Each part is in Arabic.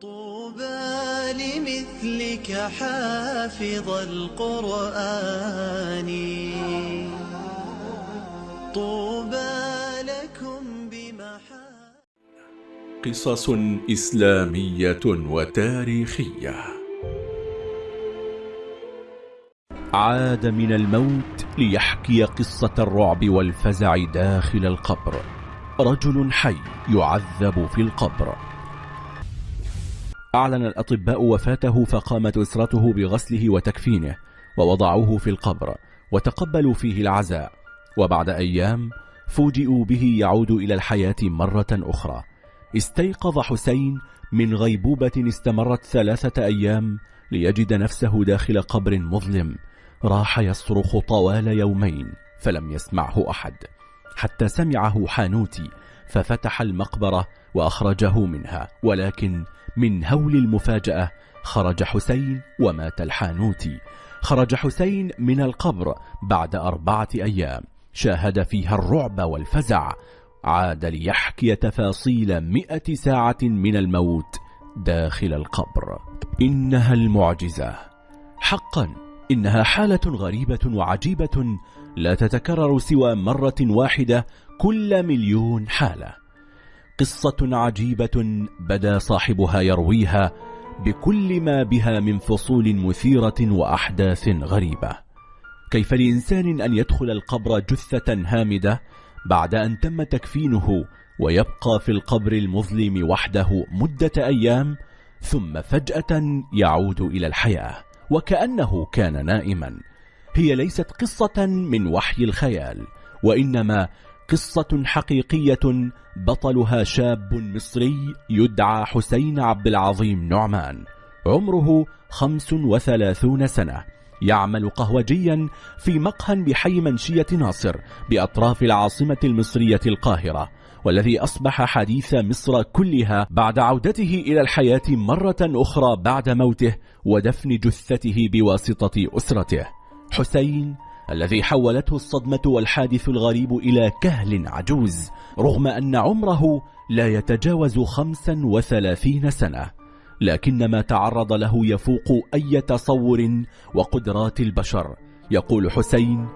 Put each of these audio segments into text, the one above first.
طوبى لمثلك حافظ القرآن. طوبى لكم بمحا قصص إسلامية وتاريخية. عاد من الموت ليحكي قصة الرعب والفزع داخل القبر. رجل حي يعذب في القبر. أعلن الأطباء وفاته فقامت أسرته بغسله وتكفينه ووضعوه في القبر وتقبلوا فيه العزاء. وبعد أيام فوجئوا به يعود إلى الحياة مرة أخرى. استيقظ حسين من غيبوبة استمرت ثلاثة أيام ليجد نفسه داخل قبر مظلم راح يصرخ طوال يومين فلم يسمعه أحد حتى سمعه حانوتي ففتح المقبرة وأخرجه منها ولكن من هول المفاجأة خرج حسين ومات الحانوتي. خرج حسين من القبر بعد أربعة أيام. شاهد فيها الرعب والفزع. عاد ليحكي تفاصيل مئة ساعة من الموت داخل القبر. إنها المعجزة. حقا إنها حالة غريبة وعجيبة لا تتكرر سوى مرة واحدة كل مليون حالة. قصة عجيبة بدا صاحبها يرويها بكل ما بها من فصول مثيرة وأحداث غريبة. كيف لإنسان أن يدخل القبر جثة هامدة بعد أن تم تكفينه ويبقى في القبر المظلم وحده مدة أيام ثم فجأة يعود إلى الحياة وكأنه كان نائما. هي ليست قصة من وحي الخيال وإنما قصة حقيقية بطلها شاب مصري يدعى حسين عبد العظيم نعمان. عمره خمس وثلاثون سنة. يعمل قهوجيا في مقهى بحي منشية ناصر بأطراف العاصمة المصرية القاهرة والذي أصبح حديث مصر كلها بعد عودته إلى الحياة مرة أخرى بعد موته ودفن جثته بواسطة أسرته. حسين الذي حولته الصدمة والحادث الغريب إلى كهل عجوز رغم أن عمره لا يتجاوز خمسا وثلاثين سنة. لكن ما تعرض له يفوق أي تصور وقدرات البشر. يقول حسين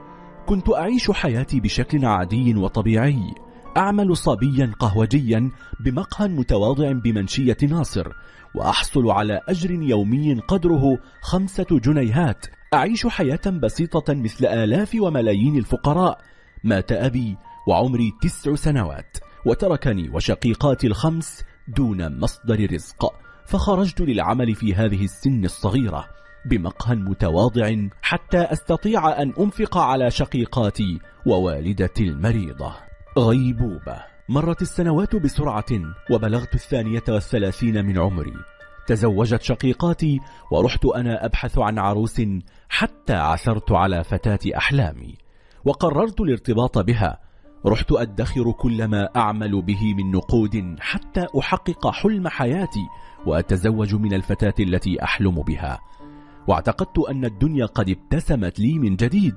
كنت أعيش حياتي بشكل عادي وطبيعي. أعمل صبيا قهوجيا بمقهى متواضع بمنشية ناصر وأحصل على أجر يومي قدره خمسة جنيهات أعيش حياة بسيطة مثل آلاف وملايين الفقراء. مات أبي وعمري تسع سنوات وتركني وشقيقاتي الخمس دون مصدر رزق فخرجت للعمل في هذه السن الصغيرة بمقهى متواضع حتى أستطيع أن أنفق على شقيقاتي ووالدتي المريضة. غيبوبة. مرت السنوات بسرعة وبلغت الثانية والثلاثين من عمري. تزوجت شقيقاتي ورحت أنا أبحث عن عروس حتى عثرت على فتاة أحلامي وقررت الارتباط بها. رحت أدخر كل ما أعمل به من نقود حتى أحقق حلم حياتي وأتزوج من الفتاة التي أحلم بها. واعتقدت أن الدنيا قد ابتسمت لي من جديد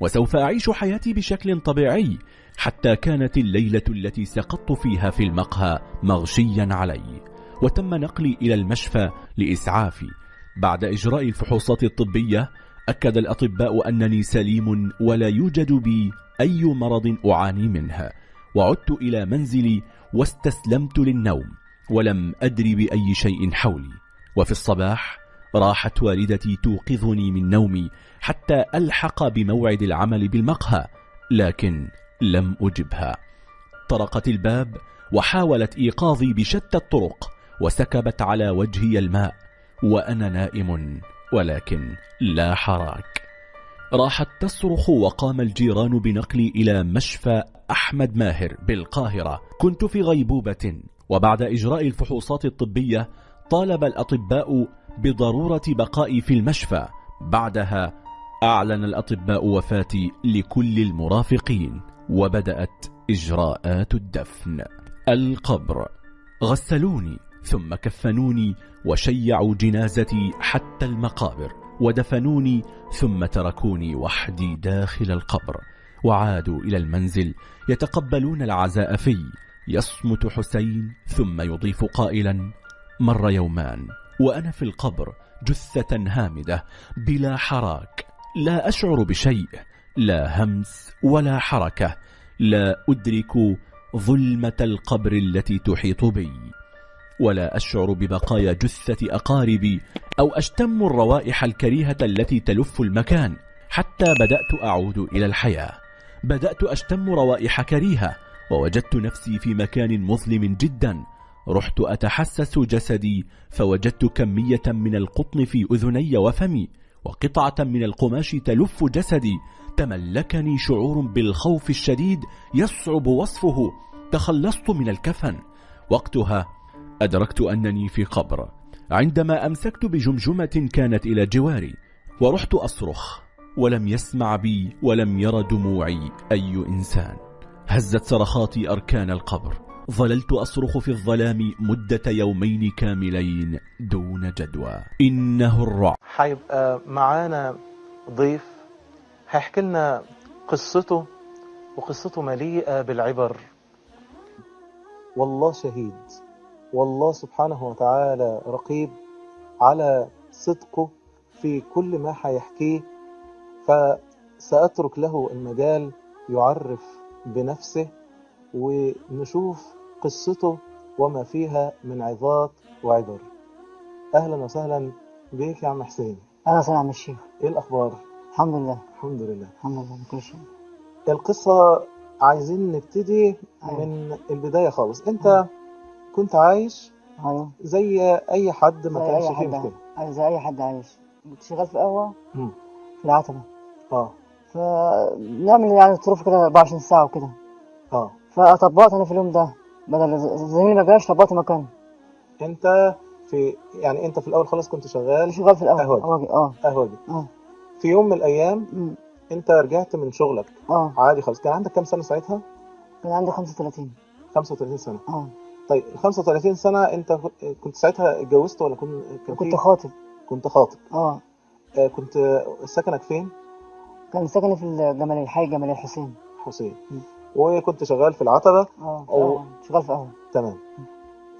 وسوف أعيش حياتي بشكل طبيعي حتى كانت الليلة التي سقطت فيها في المقهى مغشيا علي. وتم نقلي إلى المشفى لإسعافي بعد إجراء الفحوصات الطبية أكد الأطباء أنني سليم ولا يوجد بي أي مرض أعاني منها وعدت إلى منزلي واستسلمت للنوم ولم أدري بأي شيء حولي. وفي الصباح راحت والدتي توقظني من نومي حتى ألحق بموعد العمل بالمقهى لكن لم أجبها. طرقت الباب وحاولت إيقاظي بشتى الطرق وسكبت على وجهي الماء وأنا نائم ولكن لا حراك. راحت تصرخ وقام الجيران بنقلي إلى مشفى أحمد ماهر بالقاهرة. كنت في غيبوبة وبعد إجراء الفحوصات الطبية طالب الأطباء بضرورة بقائي في المشفى. بعدها أعلن الأطباء وفاتي لكل المرافقين وبدأت إجراءات الدفن. القبر. غسلوني. ثم كفنوني وشيعوا جنازتي حتى المقابر ودفنوني ثم تركوني وحدي داخل القبر وعادوا إلى المنزل يتقبلون العزاء في يصمت حسين ثم يضيف قائلا مر يومان وأنا في القبر جثة هامدة بلا حراك لا أشعر بشيء لا همس ولا حركة لا أدرك ظلمة القبر التي تحيط بي. ولا أشعر ببقايا جثة أقاربي أو أشتم الروائح الكريهة التي تلف المكان حتى بدأت أعود إلى الحياة. بدأت أشتم روائح كريهة ووجدت نفسي في مكان مظلم جدا. رحت أتحسس جسدي فوجدت كمية من القطن في أذني وفمي وقطعة من القماش تلف جسدي. تملكني شعور بالخوف الشديد يصعب وصفه. تخلصت من الكفن. وقتها أدركت أنني في قبر. عندما أمسكت بجمجمة كانت إلى جواري ورحت أصرخ. ولم يسمع بي ولم ير دموعي أي إنسان. هزت صرخاتي أركان القبر. ظللت أصرخ في الظلام مدة يومين كاملين دون جدوى. إنه الرعب. هيبقى معانا ضيف هيحكي لنا قصته وقصته مليئة بالعبر. والله شهيد. والله سبحانه وتعالى رقيب على صدقه في كل ما هيحكيه فسأترك له المجال يعرف بنفسه ونشوف قصته وما فيها من عظات وعبر. أهلا وسهلا بيك يا عم حسين. أهلا وسهلا عم الشيخ إيه الأخبار؟ الحمد لله. الحمد لله. الحمد لله بكل شيء. القصة عايزين نبتدي أيوة. من البداية خالص. أنت كنت عايش أيوه زي أي حد ما زي كانش أي فيه حد مشكلة. عايش زي أي حد عايش. كنت شغال في قهوة مم. في العتبة. آه. فنعمل يعني ظروف كده 24 ساعة وكده. آه. فطبقت أنا في اليوم ده. بدل زميلي ما جاش طبقت مكانه. أنت في يعني أنت في الأول خالص كنت شغال شغال في القهوة قهوجي. قهوجي آه. قهوجي آه. في يوم من الأيام أمم، أنت رجعت من شغلك. آه. عادي خالص. كان عندك كام سنة ساعتها؟ كان عندي 35 35 سنة. آه. طيب ال 35 سنة انت كنت ساعتها اتجوزت ولا كنت كان كنت خاطب. كنت خاطب. آه. آه، كنت سكنك فين؟ كان ساكن في الجمالية حي الجمالية الحسين. حسين. مم. وكنت شغال في العتبة؟ آه أو- آه، شغال في قهوة تمام.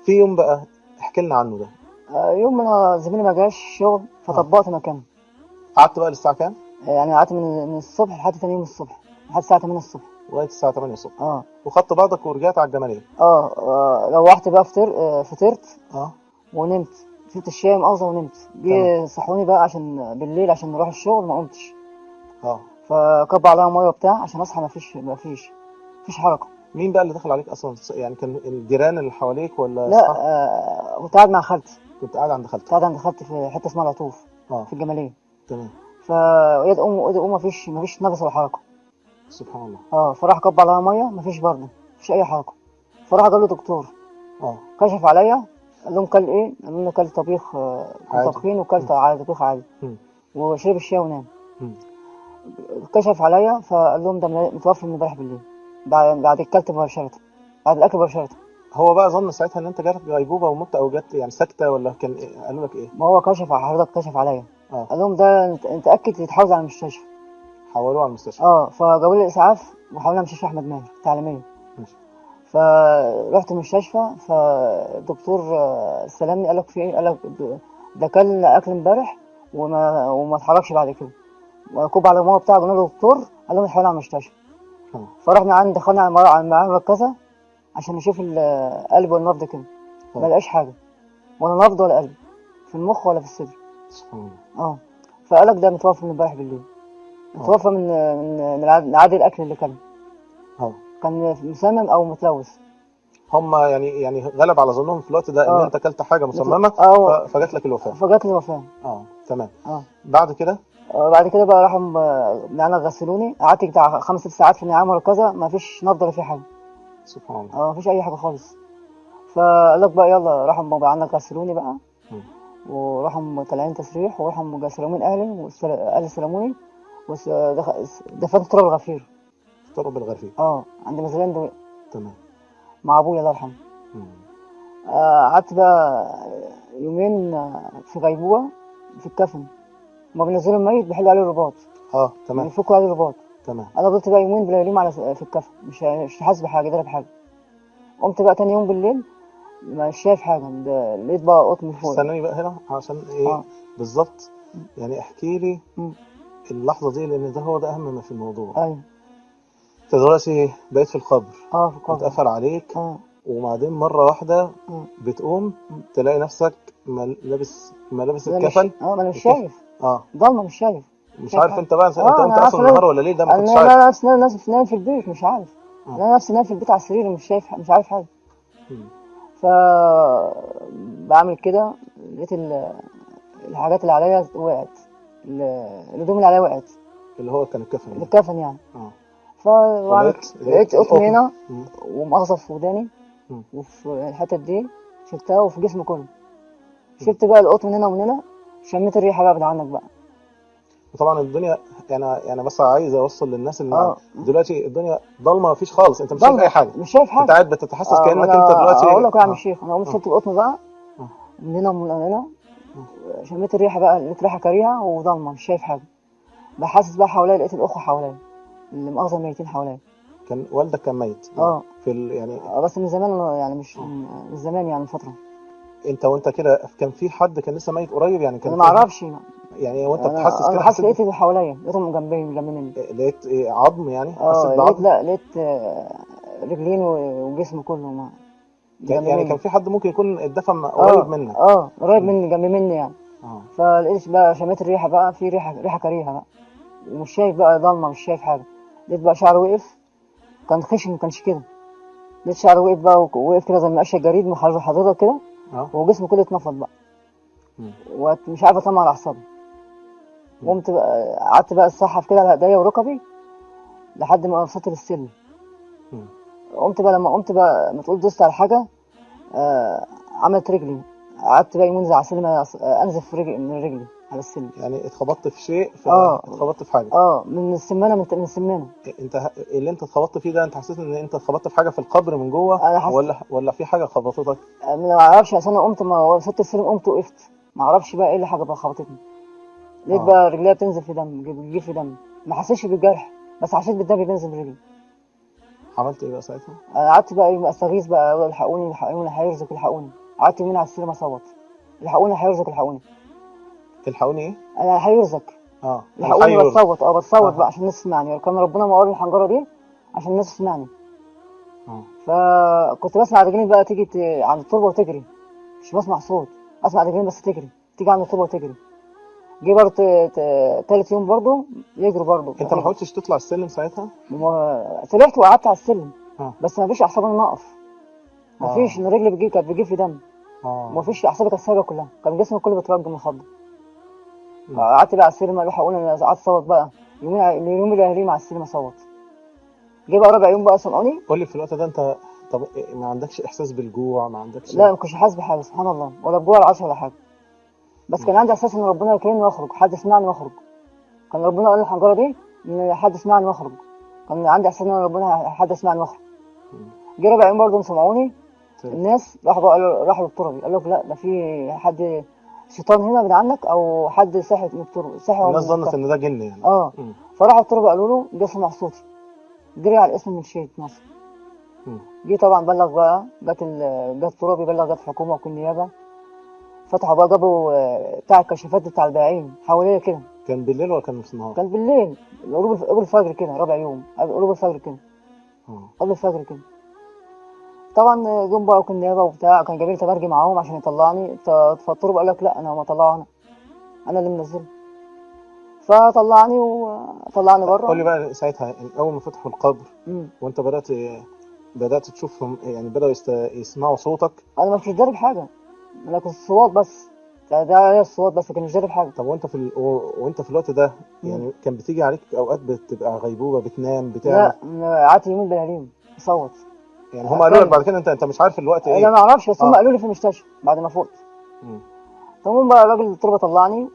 في يوم بقى احكي لنا عنه ده. آه، يوم ما زميلي ما جاش شغل فطبقت مكانه. قعدت بقى للساعة كام؟ يعني قعدت من من الصبح لحد تاني يوم الصبح لحد الساعة 8 الصبح. لغاية الساعة 8 الصبح. آه. وخدت بعضك ورجعت على الجمالية. آه آه، روحت بقى فطر آه، فطرت آه. ونمت. شربت الشاي مؤاخذة ونمت. جه صحوني بقى عشان بالليل عشان نروح الشغل ما قمتش. آه. فكب عليا مية وبتاع عشان أصحى ما فيش ما فيش مفيش حركة. مين بقى اللي دخل عليك أصلا؟ يعني كان الجيران اللي حواليك ولا لا؟ آه كنت قاعد مع خالتي. كنت قاعد عند كنت خالتك. قاعد عند خالتي في حتة اسمها العطوف آه. في الجمالية. تمام. فوقيت تقوم وقيت تقوم مفيش مفيش نفس ولا حركة. سبحان الله آه فراح كب عليا مية مفيش برضه مفيش أي حركة فراح جاب له دكتور آه كشف عليا قال لهم كل إيه؟ قال لهم كل طبيخ آه، عادي. طبخين وكلت عادي طبيخ عادي. وشرب الشاي ونام. كشف عليا فقال لهم ده متوفي من امبارح بالليل بعد بعد الكلت مباشرة بعد الأكل مباشرة هو بقى ظن ساعتها إن أنت جالك غيبوبة ومت أو جت يعني سكته ولا كان إيه؟ قالوا لك إيه؟ ما هو كشف على حضرتك كشف عليا آه قال لهم ده أنت أنت اكد تتحوز على المستشفى حولوه على المستشفى. آه فجابوا لي الإسعاف وحولنا مستشفى أحمد ماهر التعليميه ماشي. فرحت المستشفى فالدكتور استلمني قال لك في إيه؟ قال لك ده- كان أكل امبارح وما وما اتحركش بعد كده. وكوب على الماما بتاعه قلنا له دكتور قال لهم اتحول على المستشفى. فرحنا عند دخلنا على المر- على المعامل المركزه عشان نشوف القلب والنبض كده. ما لقاش حاجة. ولا نبض ولا قلب. في المخ ولا في الصدر. سبحان الله. آه. فقالك ده متوفى من امبارح بالليل. متوفى من من من عاد- من عادي الأكل اللي كان. آه. كان مسمم أو متلوث. هم يعني يعني غلب على ظنهم في الوقت ده إن آه. أنت أكلت حاجة مسممة آه. فجات لك الوفاة. فجات لي وفاة. آه تمام. آه. بعد كده؟ آه، بعد كده بقى راحوا يعني غسلوني. قعدت بتاع خمس ست ساعات في النعام ولا كذا ما فيش نبض ولا في حاجة. سبحان الله. آه ما فيش أي حاجة خالص. فقال لك بقى يلا راحوا م- عندنا غسلوني بقى. وراحوا طالعين تسريح. وراحوا سلموني أهلي. واهلي سلموني. دفنت تراب الغفير. اضطروا بالغرفيه آه عند مزلين دو- تمام. مع أبويا الله يرحمه. آه، قعدت بقى يومين آه، في غيبوبة في الكفن. ما بينزلوا الميت بيحلوا عليه الرباط. آه تمام. بيفكوا عليه الرباط. تمام. أنا فضلت بقى يومين بلياليم على في الكفن. مش مش حاسس بحاجة ده بحاجه قمت بقى تاني يوم بالليل مش شايف حاجة. لقيت بقى قطن فوق. استناني بقى هنا عشان إيه؟ آه. بالظبط. يعني احكي لي. اللحظة دي لأن ده هو ده أهم ما في الموضوع. أيوه. أنت دلوقتي بقيت في القبر. آه في القبر. اتقفل عليك آه. وبعدين مرة واحدة مم. بتقوم. تلاقي نفسك لابس ملابس الكفن. آه ما أنا مش. شايف. آه. ضلمة مش شايف. مش عارف. أنت بقى أنت آه، قمت أنا أصلا النهار ولا ليه ده ما أنا كنتش عارف. لا نفسي نايم نفسي نايم في البيت مش عارف. آه. أنا نفسي نايم في البيت على السرير مش شايف مش عارف حاجة. ف بعمل كده لقيت ال- الحاجات اللي عليا وقعت. الهدوم اللي عليا وقعت اللي هو كان الكفن يعني. الكفن يعني آه ولقيت- لقيت قطن. هنا. ومغصب في وداني. وفي الحتت دي شلتها وفي جسمي كله شلت بقى القطن من هنا ومن هنا شميت الريحة بقى من عنك بقى وطبعا الدنيا يعني يعني بس عايز أوصل للناس إن آه. دلوقتي الدنيا ضلمة مفيش خالص أنت مش شايف أي حاجة مش شايف أنت حاجة قاعد بتتحسس آه، كأنك أنت دلوقتي أقول لك يا عم آه. الشيخ أنا قمت آه. شلت القطن بقى آه. من هنا ومن هنا شميت الريحة بقى لقيت ريحه كريهه وضلمة مش شايف حاجة. بحسس بقى حواليا لقيت الأخوة حواليا اللي مؤاخذه ميتين حواليا. كان والدك كان ميت؟ آه. في ال... يعني آه، بس من زمان يعني مش من زمان يعني من فترة. انت وانت كده كان في حد كان لسه ميت قريب يعني؟ كان أنا ما أعرفش. يعني وانت بتحسس كده حاسس لقيت اللي حواليا لقيتهم جنبي جنب مني. لقيت إيه عظم يعني؟ آه حسيت لقيت بعظم لا لقيت آه، رجلين و- وجسمي كله يعني مني. كان في حد ممكن يكون اتدفن آه قريب منك. آه قريب. مني جنب مني يعني. آه. فلقيت بقى شميت الريحة بقى في ريحة ريحة كريهة بقى. ومش شايف بقى ضلمة مش شايف حاجة. لقيت بقى شعري وقف. كان خشن ما كانش كده. لقيت شعري وقف بقى وقف كده زي ما قشه جريد محرر حضرتك كده. آه. وجسمي كله اتنفض بقى. ومش عارف اطلع على أعصابي. قمت بقى قعدت بقى الصحف كده على ايديا وركبي لحد ما وصلت للسلم. قمت بقى لما قمت بقى ما تقول دوست على حاجة آه عملت رجلي. قعدت بقى يمين زي على السلم آه، أنزف رجلي من رجلي على السلم. يعني اتخبطت في شيء. فاتخبطت في حاجة. آه من السمانة من من السمانة. انت اللي انت اتخبطت فيه ده انت حسيت ان انت اتخبطت في حاجة في القبر من جوه أنا حسيت ولا ولا في حاجة خبطتك؟ أنا ما أعرفش اصل أنا قمت ما وصلت السلم قمت وقفت. ما أعرفش بقى إيه اللي حاجة بقى خبطتني. لقيت آه. بقى رجليا بتنزل في دم بتجيب في دم. ما حسيتش بالجرح بس حسيت بالدم بينزل من رجلي. عملت إيه بقى ساعتها؟ أنا قعدت بقى يوم استغيث بقى الحقوني الحقوني هيرزق الحقوني. قعدت يومين على السلم أصوت. الحقوني هيرزق الحقوني. تلحقوني إيه؟ أنا هيرزق. آه الحقوني. بصوت آه بصوت آه. بقى عشان الناس تسمعني. كان ربنا مقر الحنجرة دي عشان الناس تسمعني. آه. فكنت بسمع رجلين بقى تيجي ت- عند التربة وتجري. مش بسمع صوت. اسمع رجلين بس تجري. تيجي عند التربة وتجري. جه برضه تالت يوم برضه يجروا برضه. انت ما حاولتش تطلع السلم ساعتها؟ ما- طلعت وقعدت على السلم. آه. بس ما فيش اعصاب ان أنا اقف ما آه. فيش إن رجلي بتجيب كانت بتجيب في دم. آه. ما فيش أعصابي كانت سايبه كلها. كان جسمي كله بيترجم مم. قعدت بقى على السلم أروح أقول أنا قعدت اصوت بقى. يومين اليوم اللي أهلي مع السلم اصوت جه بقى رابع يوم بقى سمعوني. قول لي في الوقت ده أنت طب إيه، ما عندكش إحساس بالجوع؟ ما عندكش لا ما كنتش حاسس بحاجة سبحان الله. ولا بجوع ولا عطش ولا حاجة. بس كان عندي إحساس إن ربنا يكرمني وأخرج حد يسمعني وأخرج كان ربنا قال الحنجره دي إن حد يسمعني وأخرج كان عندي إحساس إن ربنا حد يسمعني وأخرج. جه رابع يوم برضه سمعوني طيب. الناس راحوا بقى قالوا- راحوا للتربي قال لك لا ده في حد شيطان هنا من عنك أو حد ساحر من التربه ساحر الناس ظنت. إن ده جن يعني آه مم. فراحوا التربه قالوا له جه سمع صوتي جري على الاسم من شيء مصر. جه طبعا بلغ بقى جت جت ترابي بلغ جت حكومة وكل نيابة فتحوا بقى جابوا آه، بتاع الكشافات بتاع البائعين حواليا كده. كان بالليل ولا كان في النهار كان بالليل قرب الف- قرب الفجر كده رابع يوم قرب الفجر كده. آه. قبل الفجر كده. طبعا جم بقى وكل نيابه وبتاع كان جايبين تبرجي معاهم عشان يطلعني. فالطرب قال لك لا أنا ما طلعه أنا أنا اللي منزله. فطلعني وطلعني بره. قول لي بقى ساعتها اول ما فتحوا القبر مم. وأنت بدأت بدأت تشوفهم يعني بدأوا يست... يسمعوا صوتك؟ أنا ما كنتش دارب حاجة. أنا كنت الصوات بس. ده ده هي بس لكن مش حاجة طب وانت في ال... و... وانت في الوقت ده يعني كان بتيجي عليك أوقات بتبقى غيبوبة بتنام بتعمل؟ لا قعدت يومين بلاليم اصوت يعني هم قالوا لك بعد كده انت أنت مش عارف الوقت أنا إيه ما أعرفش بس هم آه. قالوا لي في المستشفى بعد ما فقت مم. تمام بقى الراجل التربة طلعني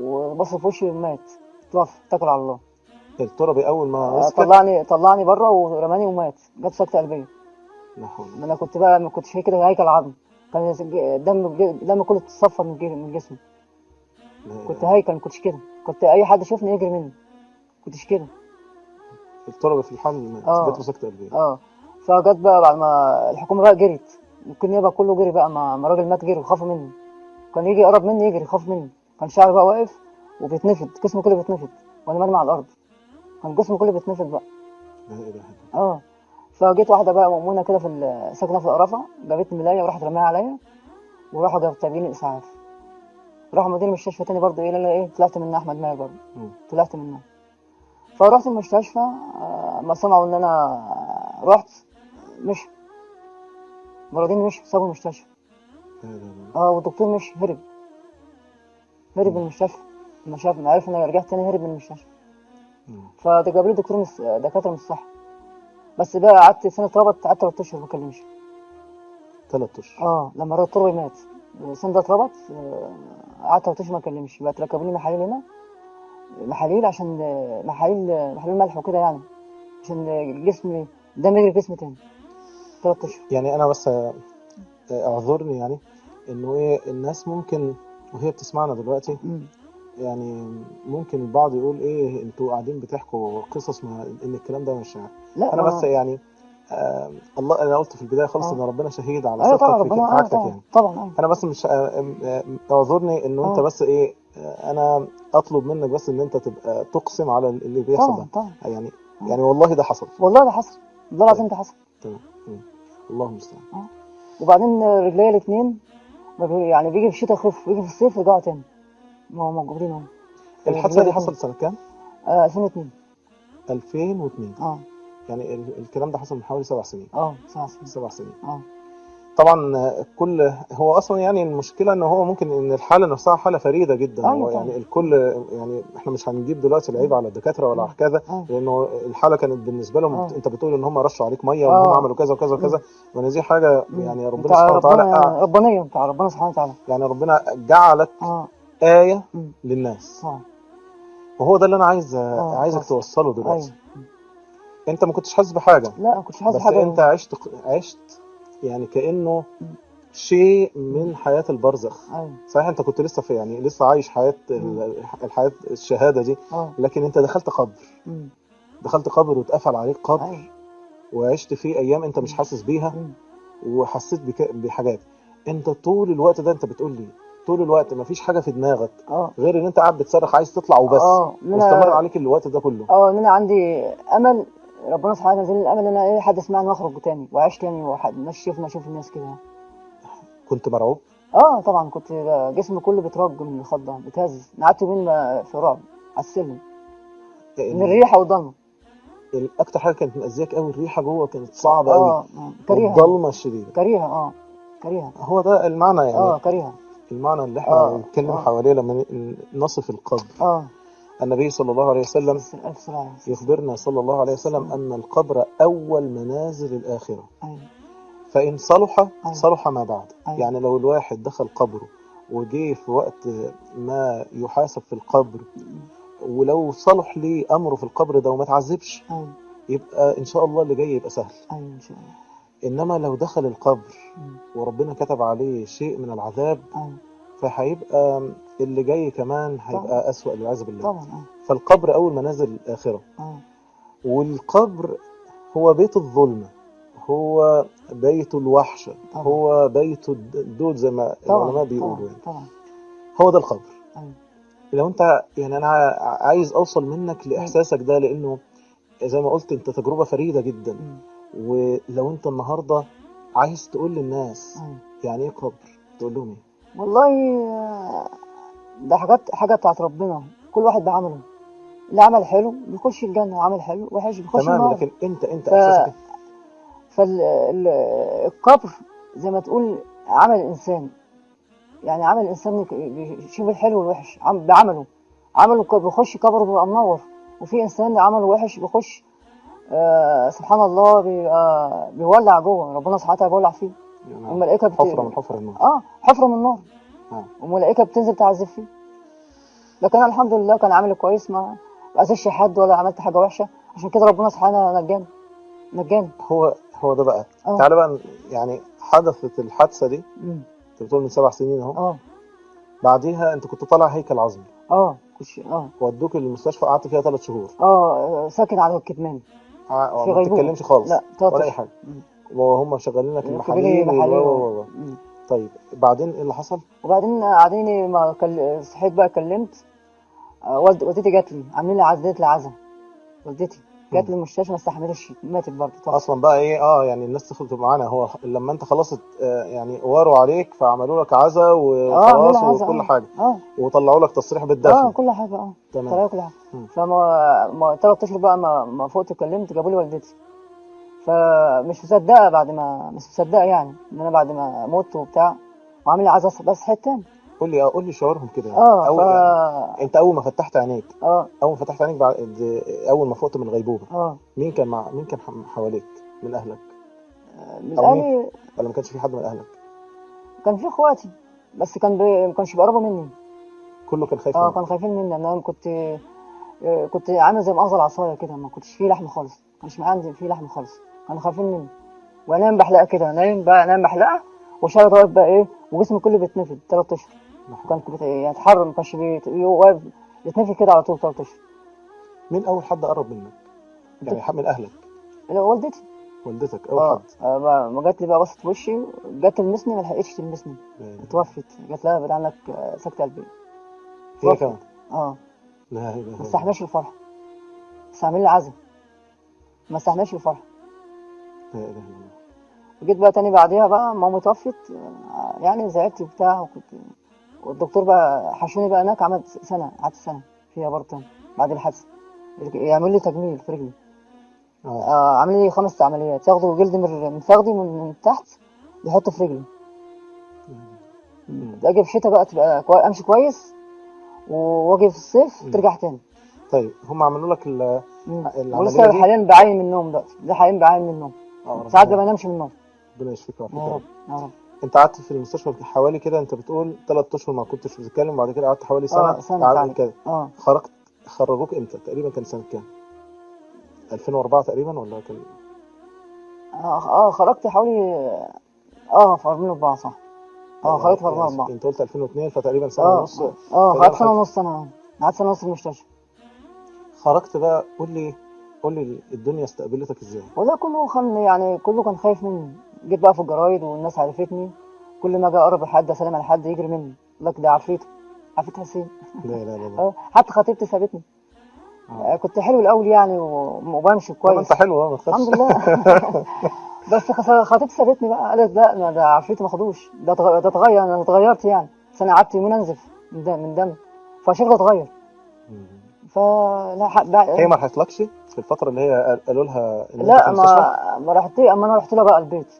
وبص في وشي مات توفى اتكل على الله. التربي أول ما آه، طلعني طلعني بره ورماني ومات. جت سكتة قلبية. لا حول. أنا كنت بقى ما كنتش كده هيكل عظم كان دم دم كله اتصفى من جسمي من جسمي كنت. هيكل ما كنتش كده. كنت أي حد يشوفني يجري مني. كنتش كده. التربي في الحمل له سكته قلبيه آه. فجت بقى بعد ما الحكومة بقى جريت. ممكن يبقى كله جري بقى ما الراجل مات جري وخافوا منه كان يجي يقرب مني يجري يخاف مني. كان شعري بقى واقف وبيتنفض جسمه كله بيتنفض وأنا مرمي على الأرض. كان جسمه كله بيتنفض بقى. لا إله إلا آه. فجيت واحدة بقى مأمونة كده في ساكنة في القرافة جابت ملاية وراحت رماها عليا وراحوا جابوا تابعين الاسعاف راحوا مدير المستشفى تاني برضه إيه لا إيه طلعت منها أحمد ماهر برضه. طلعت منها. فرحت المستشفى آه، ما سمعوا إن أنا رحت مش مرضين مش سابوا المستشفى. آه والدكتور مش هرب. هرب من المستشفى لما شاف ما عرف إن أنا رجعت تاني هرب من المستشفى. مم. فجاب لي دكتور. دكاترة من الصحه بس ده قعدت سنة اتربط قعدت ثلاث أشهر ما بكلمش. ثلاث أشهر. آه لما الراجل التربي مات السنة ده اتربط آه، قعدت ثلاث أشهر ما بكلمش بقى ركبوا لي محاليل هنا محاليل عشان آه، محاليل آه، محاليل ملح وكده يعني. عشان جسمي دم يجري في جسمي تاني. ثلاث أشهر. يعني أنا بس أعذرني يعني إنه إيه الناس ممكن وهي بتسمعنا دلوقتي. يعني ممكن البعض يقول إيه أنتوا قاعدين بتحكوا قصص ما إن الكلام ده مش لا أنا بس يعني آه الله أنا قلت في البداية خالص آه. إن ربنا شهيد على طبعا صدقك في ربنا آه حاجتك طبعا يعني. طبعا أيوه أنا بس مش آه، آه، أعذرني انه أنت آه. بس إيه آه، أنا أطلب منك بس إن أنت تبقى تقسم على اللي بيحصل طبعا ده. طبعا. يعني يعني والله ده حصل. والله ده حصل والله العظيم ده حصل. تمام. الله المستعان. وبعدين رجليا الاثنين يعني بيجي في الشتاء يخف ويجي في الصيف يرجعوا تاني. ما هم موجودين اهو الحادثة دي. حصلت سنة كام؟ آه 2002 2002 آه. يعني ال- الكلام ده حصل من حوالي سبع سنين. آه سبع سنين. سبع سنين. آه. طبعا آه، كل هو أصلا يعني المشكلة إن هو ممكن إن الحالة نفسها حالة فريدة جدا. أيوة هو. يعني الكل يعني إحنا مش هنجيب دلوقتي العيب على الدكاترة ولا على كذا آه. لأنه الحالة كانت بالنسبة لهم آه. أنت بتقول إن هم رشوا عليك مية وإن هم آه. عملوا كذا وكذا وكذا وان دي حاجة. يعني ربنا سبحانه وتعالى ربنا ربانية بتاع ربنا سبحانه وتعالى. يعني ربنا جعلك آه. إيه مم. للناس. آه. وهو ده اللي أنا عايز آه، عايزك آه. توصله دلوقتي. أيوه. أنت ما كنتش حاسس بحاجة. لا ما كنتش حاسس بس حاجة أنت عشت عشت يعني كأنه شيء من حياة البرزخ. أيوه. صحيح أنت كنت لسه في يعني لسه عايش حياة ال- الحياة الشهادة دي آه. لكن أنت دخلت قبر. مم. دخلت قبر واتقفل عليك قبر أيوه. وعشت فيه أيام أنت مش حاسس بيها مم. وحسيت بك بحاجات. أنت طول الوقت ده أنت بتقول لي طول الوقت مفيش حاجة في دماغك آه. غير إن أنت قاعد بتصرخ عايز تطلع وبس. واستمر عليك الوقت ده كله. آه إن أنا عندي أمل ربنا سبحانه وتعالى الامل إن أنا إيه حد يسمعني وأخرج تاني وأعيش تاني تشوفني أشوف الناس كده. كنت مرعوب؟ آه طبعا كنت جسمي كله بيترج من الخضة بيتهز أنا قعدت يومين في رعب على السلم. من الريحة والضلمة. الاكتر حاجة كانت مأذياك قوي الريحة جوه كانت صعبة قوي آه آه، كريهه والضلمة الشديدة. كريهه آه كريهه هو ده المعنى يعني. آه كريهه المعنى اللي إحنا آه، بنتكلم آه. حواليه لما نصف القبر آه. النبي صلى الله عليه وسلم. يخبرنا صلى الله عليه وسلم أن القبر أول منازل الآخرة. فإن صلح أيوة. صلح ما بعد. أيوة. يعني لو الواحد دخل قبره وجه في وقت ما يحاسب في القبر ولو صلح ليه أمره في القبر ده وما تعذبش يبقى إن شاء الله اللي جاي يبقى سهل. أيوه إن شاء الله. إنما لو دخل القبر. وربنا كتب عليه شيء من العذاب أيوه فهيبقى اللي جاي كمان. هيبقى أسوأ والعياذ بالله. طبعا آه. فالقبر أول منازل الآخرة آه. والقبر هو بيت الظلمة هو بيت الوحشة طبعا. هو بيت الدود زي ما العلماء بيقولوا طبعا يعني. طبعا. هو ده القبر. أيوه. لو أنت يعني أنا عايز أوصل منك لإحساسك ده لأنه زي ما قلت أنت تجربة فريدة جدا. مم. ولو انت النهاردة عايز تقول للناس أيوه يعني إيه قبر تقول لهم إيه؟ والله آه، ده حاجات حاجة بتاعت ربنا. كل واحد بعمله. اللي عمل حلو بيخش الجنة وعمل حلو وحش بيخش تمام النار. لكن انت انت ف- احساسك فالقبر زي ما تقول عمل الإنسان. يعني عمل الإنسان بيشوف الحلو والوحش. عم- بعمله. عمله بيخش قبره بيبقى منور. وفي إنسان عمله وحش بيخش آه سبحان الله بيبقى بيولع جوه. ربنا سبحانه وتعالى بيولع فيه. يعني والملائكة بت... حفرة من حفر النار. آه حفرة من النار. آه. والملائكة بتنزل تعذب فيه. لكن أنا الحمد لله كان عامل كويس ما اذيتش حد ولا عملت حاجة وحشة. عشان كده ربنا سبحانه نجاني نجاني هو هو ده بقى. آه. تعالى بقى يعني حدثت الحادثة دي. أنت بتقول من سبع سنين أهو. آه. بعديها أنت كنت طالع هيكل عظمي. آه. آه. ودوك المستشفى قعدت فيها ثلاث شهور. آه ساكن على الكتمان. ع- في ما. بتتكلمش خالص لا ولا أي. حاجة. وهم شغالين لك كبيري المحاليل و-. طيب بعدين إيه اللي حصل؟ وبعدين قاعدين ما كل... صحيت بقى كلمت آه، والد... والدتي جات لي عاملين لي عزلت لي عزا والدتي جات لي المستشفى ما استحملتش ماتت برضه. أصلا بقى إيه آه يعني الناس تدخل معانا. هو لما أنت خلاص ات- آه، يعني واروا عليك فعملوا لك عزا آه عاملين وخلاص عزا وكل آه. حاجة. آه. وطلعوا لك تصريح آه بالدفن كل حاجة آه. تمام. طلعوا كل حاجة. فما ما ثلاث أشهر بقى ما ما فقت كلمت جابوا لي والدتي. فمش مصدقة بعد ما مش مصدقة يعني إن أنا بعد ما مت وبتاع وعامل عزا بس حتة تاني. قول لي آه قول لي شعورهم كده يعني. آه أول ف يعني أنت أول ما فتحت عينيك آه. أول ما فتحت عينيك بعد أول ما فقت من الغيبوبه آه. مين كان مع مين كان حواليك؟ من أهلك؟ من؟ أهلي؟ ولا ما كانش في حد من أهلك؟ كان في إخواتي بس كان بي... ما كانش بيقربوا مني. كله كان خايف آه كانوا خايفين مني. أنا كنت آه، كنت عامل زي مأخذ العصاية كده ما كنتش فيه لحم خالص ما كانش معايا عندي فيه لحم خالص. كانوا خايفين مني. وأنام بحلقة كده نايم بقى أنام بحلقة وشعري واقف بقى إيه وجسمي كله بيتنفض ثلاث أشهر. كان بت- يعني يتحرك ما كانش واقف يتنفض كده على طول اشهر مين أول حد قرب منك؟ يعني حد من أهلك؟ والدتي. والدتك أول آه حد. آه، ما جات لي بقى بصت في وشي جت تلمسني ما لحقتش تلمسني. اتوفت. جات لها بعد عنك آه، سكتة قلبية هي. كمان؟ آه. لا اله ما الله. استحملش الفرح استعمل لي عزا ما استحملش الفرح لا إله إلا الله. وجيت بقى تاني بعديها بقى ماما توفت. آه، يعني زعلت وبتاع وكنت والدكتور بقى حشوني بقى هناك عملت سنة قعدت سنة فيها برضه تاني بعد الحادثة. يعمل لي تجميل في رجلي. آه. آه عامل لي خمس عمليات. ياخدوا جلد من فخدي من, تحت يحطوا في رجلي. أجي في الشتاء بقى تبقى كوي... أمشي كويس وأجي في الصيف. ترجع تاني. طيب هم عملوا لك ال ولسه؟ حاليا بعين من النوم دلوقتي ده حاليا بعين من النوم. آه ساعات ما بنامش من النوم. ربنا يشفيك ويعافيك يا رب. انت قعدت في المستشفى حوالي كده انت بتقول ثلاث أشهر ما كنتش بتتكلم وبعد كده قعدت حوالي سنة آه سنة قعدت كده. آه. خرجت خرجوك إمتى؟ تقريبا كان سنة كام؟ 2004 تقريبا ولا كان؟ آه, آه خرجت حوالي آه في 2004 صح. آه خرجت في 2004 انت قلت 2002 فتقريبا سنة آه ونص. آه سنة خرجت- ونص أنا قعدت سنة ونص في المستشفى. خرجت بقى قول لي قول لي الدنيا استقبلتك إزاي؟ والله كله كان يعني كله كان خايف مني. جيت بقى في الجرايد والناس عرفتني. كل ما أجي أقرب لحد أسلم على حد يجري مني. يقول لك ده عفريته عفريت حسين. لا لا لا لا. أه حتى خطيبتي سابتني. آه. آه، كنت حلو الأول يعني وبمشي كويس أنت حلو آه ما تخافش. الحمد لله. بس خطيبتي سابتني بقى. قالت لا ده عفريتي ما خدوش. ده اتغ- ده اتغير أنا اتغيرت يعني. بس أنا قعدت يومين أنزف من دم من دم فشكلي اتغير. فلا ح- بقى- هي ما راحتلكش في الفترة اللي هي قال- قالوا لها لا ما ما رحت أما أنا رحت لها بقى البيت.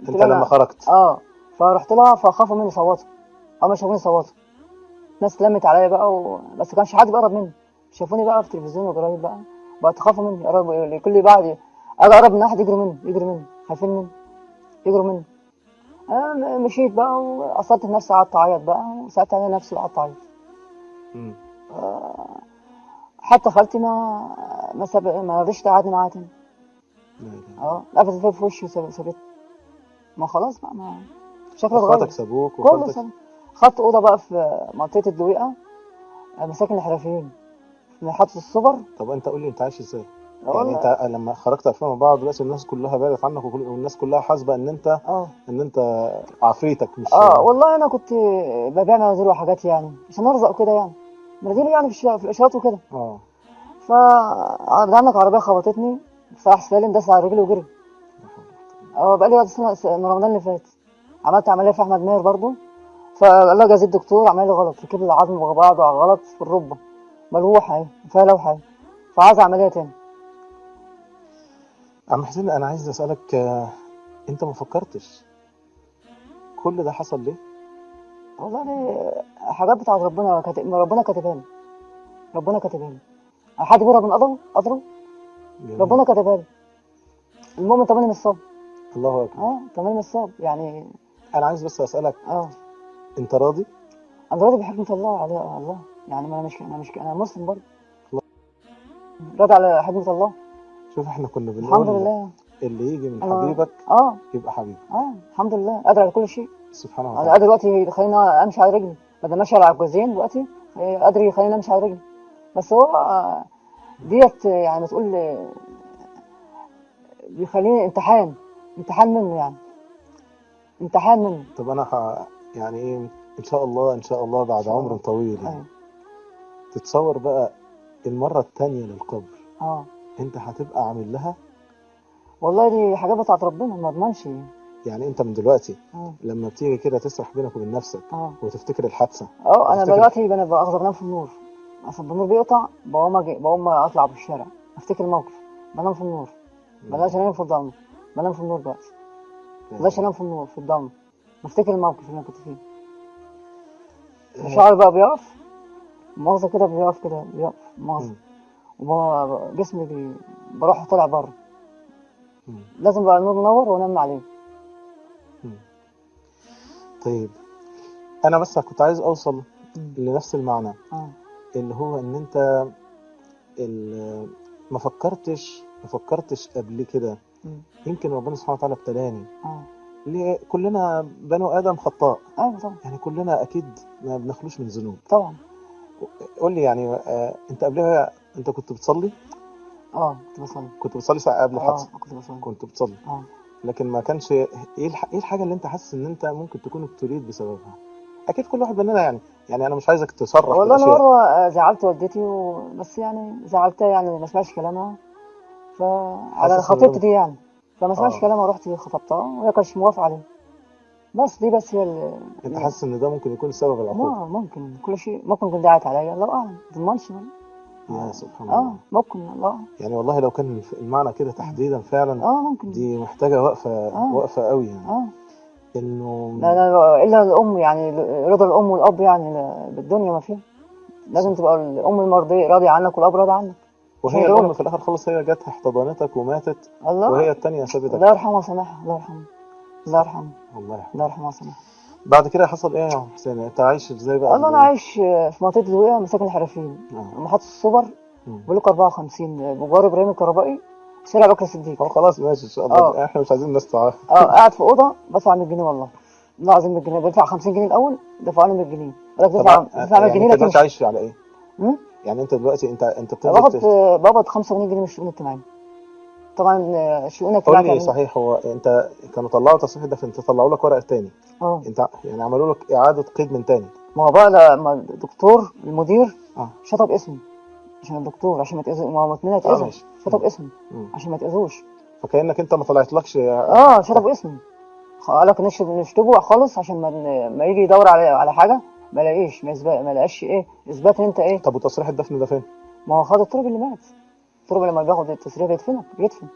انت لما خرجت. آه فرحت لها فخافوا مني صوتوا. اول ما شافوني صوتوا. ناس لمت عليا بقى و... بس كانش حد بيقرب مني. شافوني بقى في التلفزيون وجرايد بقى. بقى تخافوا مني. قرب كل بعد أجي اقرب من واحد يجروا مني يجروا مني. خايفين مني. يجروا مني. أنا م- مشيت بقى واثرت في نفسي قعدت اعيط بقى. وسالت على نفسي وقعدت اعيط. مم. حتى خالتي ما ما ساب... ما رضيش تقعدني معاها تاني. آه الباب في وشي وساب- سابتني. ما خلاص بقى ما اتغير اخواتك سابوك كله سنة خدت أوضة بقى في منطقة الدويقة مساكن الحرفيين. في محطة السوبر. طب أنت قول لي أنت عايش إزاي؟ يعني أنت لما خرجت 2004 دلوقتي الناس كلها بعدت عنك والناس كلها حاسبة إن انت آه. إن أنت عفريتك مش آه والله أنا كنت ببيع مناديل وحاجات يعني عشان أرزق وكده يعني. مناديل يعني في, الش- في الإشارات وكده. آه. ف عندك عربية خبطتني صلاح سالم داس على رجلي وجري. آه بقالي وقت سنة من رمضان اللي فات. عملت عملية في أحمد ماهر برضو. فقال لها جاز الدكتور عمل لي غلط. ركب العظم مع بعض على غلط في الركبة. ملوحة اهي فيها لوحة اهي فعايز عملية تاني؟ عم حسين أنا عايز أسألك آه، أنت ما فكرتش كل ده حصل ليه؟ والله دي حاجات بتاعت ربنا كاتب ربنا كاتبها لي. ربنا كاتبها لي. حد بيهرب من قدره قدره جميل. ربنا كاتبها لي. المؤمن تمني من الصبر الله أكبر. آه تمني من الصبر يعني أنا عايز بس أسألك آه. أنت راضي؟ أنا راضي بحكمة الله على الله. يعني ما أنا مش أنا مش أنا مسلم برضه. راضي على حكمة الله؟ شوف إحنا كنا بنقول الحمد لله. اللي يجي من أنا- حبيبك آه. يبقى حبيبك. آه الحمد لله. قادر على كل شيء. سبحانه أنا وتعالى قادر دلوقتي يخليني أمشي على رجلي. بدل ماشي على عجوزين دلوقتي قادر يخليني أمشي على رجلي. بس هو آه، ديت يعني ما تقول آه، بيخليني امتحان امتحان منه يعني. امتحان منه طب أنا ح... يعني إيه إن شاء الله إن شاء الله بعد شاء عمر. طويل يعني. أيوة. تتصور بقى المرة التانية للقبر. آه. أنت هتبقى عامل لها؟ والله دي حاجات بتاعت ربنا ما اضمنش يعني. أنت من دلوقتي آه. لما بتيجي كده تسرح بينك وبين نفسك آه. وتفتكر الحادثة آه أنا دلوقتي أنا بأخذ بنام في النور. عشان النور بيقطع بقوم أجي بقوم أطلع في الشارع أفتكر الموقف. بنام في النور. بلاش أنام في الضلمة. بنام في النور دلوقتي بلاش انام في النور في الضلمة. بفتكر الموقف اللي أنا كنت فيه. شعري بقى بيقف مؤاخذة كده بيقف كده بيقف مؤاخذة. وب- جسمي بي... بروح طالع بره. لازم بقى النور منور وأنام عليه. طيب أنا بس كنت عايز أوصل. لنفس المعنى. آه. اللي هو إن أنت ما فكرتش ما فكرتش قبل كده مم. يمكن ربنا سبحانه وتعالى ابتلاني آه. ليه؟ كلنا بنو آدم خطاء. أيوه طبعا. يعني كلنا أكيد ما بنخلوش من ذنوب. طبعا. قول لي يعني آه، أنت قبلها أنت كنت بتصلي؟ آه كنت بصلي. كنت بتصلي ساعة قبل آه الحادثه كنت بصلي. كنت بتصلي. آه. لكن ما كانش إيه. إيه الحاجة اللي أنت حاسس إن أنت ممكن تكون ابتليت بسببها؟ أكيد كل واحد مننا يعني يعني أنا مش عايزك تصرح والله أنا مرة آه، زعلت والدتي و... بس يعني زعلتها يعني ما سمعتش كلامها. فعلى ده- دي يعني. فما سمعتش آه. كلامها رحت خطبتها وهي كانتش موافقه عليه. بس دي بس هي ال... أنت حاسس إن ده ممكن يكون سبب العقوبه ممكن. كل شيء ممكن كنت دعت عليا. الله أعلم. ما تضمنش. يا سبحان آه الله. ممكن. الله. يعني والله لو كان المعنى كده تحديدا فعلا آه ممكن. دي محتاجة وقفة آه. وقفة قوي يعني. آه. إنه لا لا إلا الأم يعني رضا الأم والأب يعني بالدنيا ما فيها. لازم تبقى الأم المرضية راضية عنك والأب راضي عنك. وهي دول- في الآخر خالص هي جت احتضنتك وماتت الله. وهي الثانية سابتك. الله يرحمها وسامحها الله يرحمها الله يرحمها الله يرحمه. الله يرحمها وسامحها بعد كده حصل إيه يا حسين؟ أنت عايش إزاي بقى؟ والله أنا عايش في منطقة الوقيه مساكن الحرفيين. آه. محطة السوبر. بلوك 54 بجوار إبراهيم الكهربائي شارع بكر الصديق هو خلاص ماشي إن شاء الله. آه. إحنا مش عايزين الناس تعرف آه قاعد في أوضة بدفع 100 جنيه والله. والله العظيم 100 جنيه. بدفع 50 جنيه الأول دفعني 100 جنيه. دفع طبعا دفع 100 يعني جنيه أنت لكن عايش على إيه؟ يعني انت دلوقتي انت انت تف- بقبض 85 جنيه من الشؤون الاجتماعيه طبعا آه، الشؤون قول الاجتماعيه لي كان- صحيح هو انت كانوا طلعوا تصريح ده فانت طلعوا لك ورق تاني. آه. انت يعني عملوا لك إعادة قيد من تاني. ما هو بقى لما الدكتور المدير آه. شطب اسمي عشان الدكتور عشان ما يتأذوا ما هو اتنين آه ماشي. شطب اسمي مم. عشان ما يتأذوش فكأنك انت ما طلعتلكش. آه شطب اسمي قال لك نشطب نشطبه خالص عشان ما ما يجي يدور على على حاجة. ما لاقيش ما يثبت ما لاقيش إيه؟ إثبات إن أنت إيه؟ طب وتصريح الدفن ده فين؟ ما هو خد التراب اللي مات. التراب لما بياخد التسريح بيدفنك بيدفن.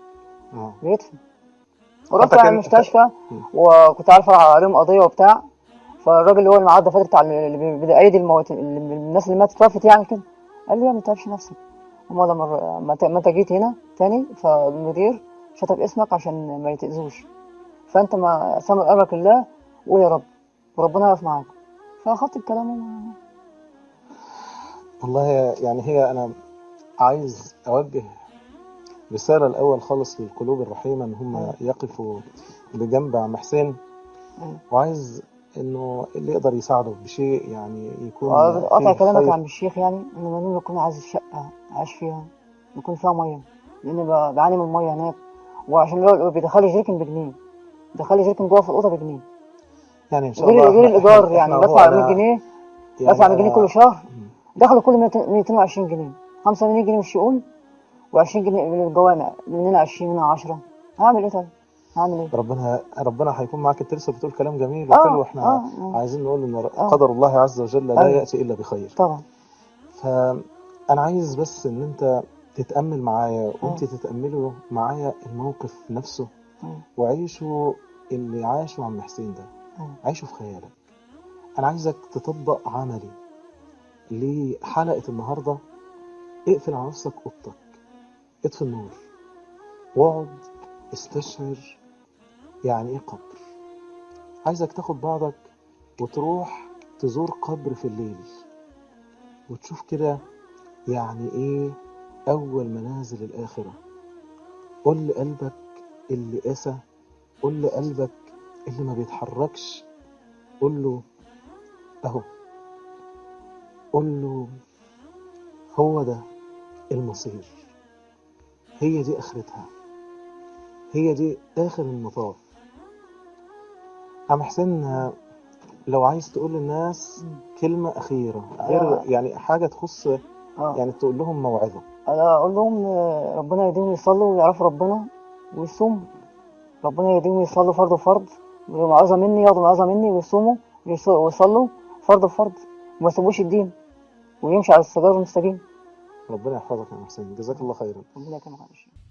آه. بيدفن. ورحت على المستشفى. وكنت عارف عليهم قضية وبتاع. فالراجل اللي هو المعاد الدفاتر بتاع اللي بي- بيأيد الموت اللي- الناس اللي ماتت توفت يعني كده. قال لي يا ما تتعبش نفسك. هما لما ما انت جيت هنا تاني فالمدير شطب اسمك عشان ما يتأذوش. فأنت ما سامر أمرك الله وقول يا رب. وربنا يقف معاك. فاخدت الكلام وما- والله يعني هي أنا عايز أوجه رسالة الأول خالص للقلوب الرحيمة إن هم. يقفوا بجنب عم حسين. وعايز إنه اللي يقدر يساعده بشيء يعني يكون قطع كلامك. عن الشيخ يعني ان منين يكون عايز شقه عايش فيها يكون فيها مية لأن ب- بعاني من الميه هناك وعشان بيدخلي جيركن بجنيه دخلي جيركن جوه في الأوضة بجنيه يعني إن شاء الله غير الإيجار يعني إحنا بدفع هو أنا- 100 جنيه يعني بدفع 100 جنيه كل شهر مم. دخلوا كل 220 جنيه 85 جنيه من الشؤون و20 جنيه من الجوامع مننا 20 مننا 10 هعمل إيه طيب؟ هعمل إيه؟ ربنا ربنا هيكون معاك انت لسه بتقول كلام جميل آه، وحلو إحنا آه، آه. عايزين نقول إن آه. قدر الله عز وجل لا أيوة. يأتي إلا بخير طبعا فأنا عايز بس إن أنت تتأمل معايا وأنت تتأملوا معايا الموقف نفسه. وعيشوا اللي عاشه عم حسين ده. عيشه في خيالك. أنا عايزك تطبق عملي لحلقة النهارده. اقفل على نفسك أوضتك. اطفي النور. واقعد استشعر يعني إيه قبر. عايزك تاخد بعضك وتروح تزور قبر في الليل وتشوف كده يعني إيه أول منازل الآخرة. قول لقلبك اللي قسى قول لقلبك اللي ما بيتحركش قول له أهو قول له هو ده المصير. هي دي آخرتها. هي دي آخر المطاف. عم حسين آه، لو عايز تقول للناس كلمة أخيرة غير آه. يعني حاجة تخص آه. يعني تقول لهم موعظة. أنا أقول لهم آه، ربنا يهديهم يصلوا ويعرفوا ربنا ويصوموا ربنا يهديهم يصلوا فرض فرض موعظة مني ياخدوا موعظة مني ويصوموا ويص- ويصلوا فرض فرض وما يسيبوش الدين ويمشي على الصراط المستقيم. ربنا يحفظك يا حسين جزاك الله خيرا. ربنا يكرمك يا.